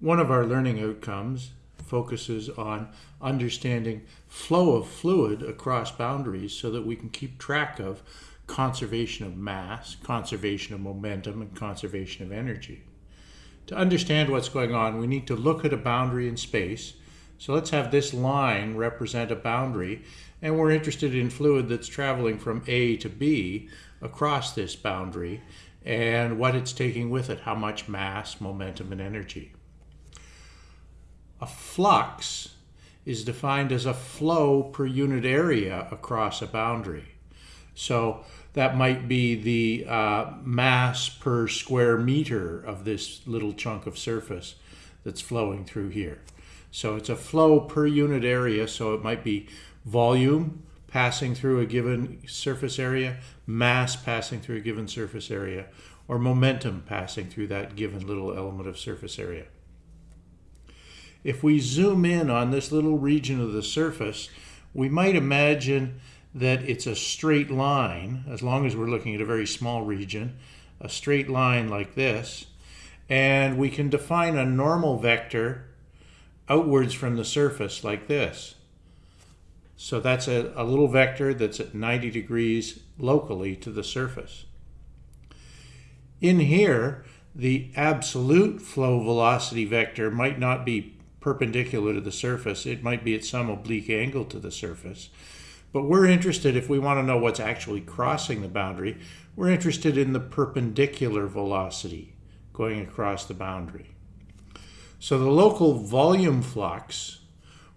One of our learning outcomes focuses on understanding flow of fluid across boundaries so that we can keep track of conservation of mass, conservation of momentum, and conservation of energy. To understand what's going on, we need to look at a boundary in space. So let's have this line represent a boundary, and we're interested in fluid that's traveling from A to B across this boundary and what it's taking with it, how much mass, momentum, and energy. A flux is defined as a flow per unit area across a boundary. So that might be the uh, mass per square meter of this little chunk of surface that's flowing through here. So it's a flow per unit area, so it might be volume passing through a given surface area, mass passing through a given surface area, or momentum passing through that given little element of surface area. If we zoom in on this little region of the surface, we might imagine that it's a straight line, as long as we're looking at a very small region, a straight line like this, and we can define a normal vector outwards from the surface like this. So that's a, a little vector that's at 90 degrees locally to the surface. In here, the absolute flow velocity vector might not be perpendicular to the surface. It might be at some oblique angle to the surface. But we're interested, if we want to know what's actually crossing the boundary, we're interested in the perpendicular velocity going across the boundary. So the local volume flux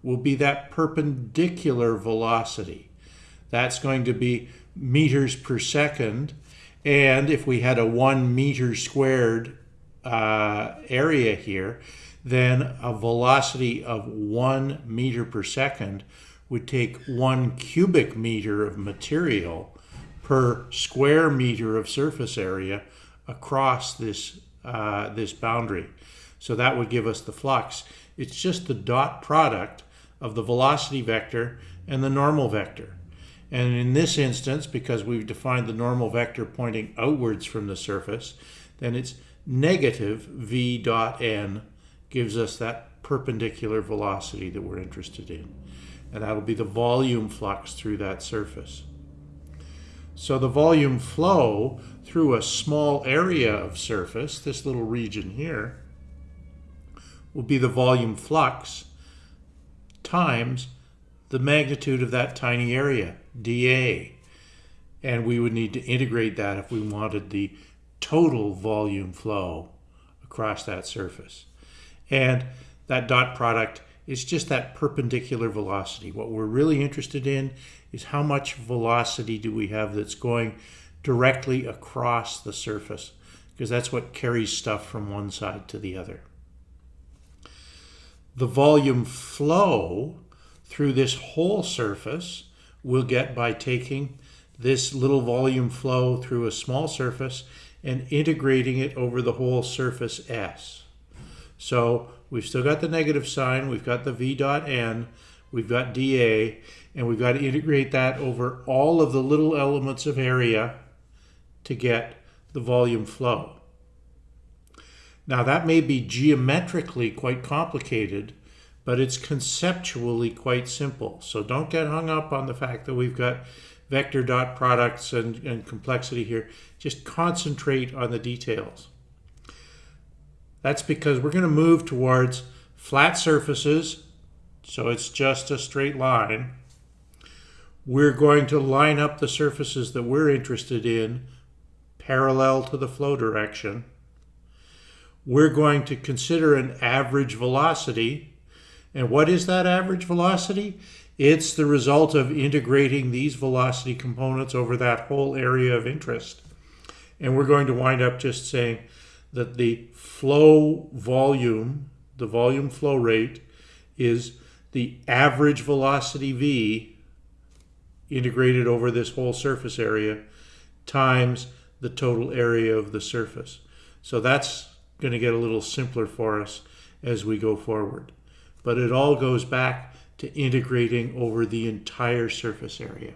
will be that perpendicular velocity. That's going to be meters per second. And if we had a one meter squared uh, area here, then a velocity of one meter per second would take one cubic meter of material per square meter of surface area across this, uh, this boundary. So that would give us the flux. It's just the dot product of the velocity vector and the normal vector. And in this instance, because we've defined the normal vector pointing outwards from the surface, then it's negative v dot n gives us that perpendicular velocity that we're interested in. And that'll be the volume flux through that surface. So the volume flow through a small area of surface, this little region here, will be the volume flux times the magnitude of that tiny area, dA. And we would need to integrate that if we wanted the total volume flow across that surface. And that dot product is just that perpendicular velocity. What we're really interested in is how much velocity do we have that's going directly across the surface, because that's what carries stuff from one side to the other. The volume flow through this whole surface we'll get by taking this little volume flow through a small surface and integrating it over the whole surface S. So we've still got the negative sign, we've got the V dot N, we've got dA, and we've got to integrate that over all of the little elements of area to get the volume flow. Now that may be geometrically quite complicated, but it's conceptually quite simple. So don't get hung up on the fact that we've got vector dot products and, and complexity here. Just concentrate on the details. That's because we're going to move towards flat surfaces, so it's just a straight line. We're going to line up the surfaces that we're interested in parallel to the flow direction. We're going to consider an average velocity. And what is that average velocity? It's the result of integrating these velocity components over that whole area of interest. And we're going to wind up just saying that the flow volume, the volume flow rate, is the average velocity v integrated over this whole surface area times the total area of the surface. So that's going to get a little simpler for us as we go forward. But it all goes back to integrating over the entire surface area.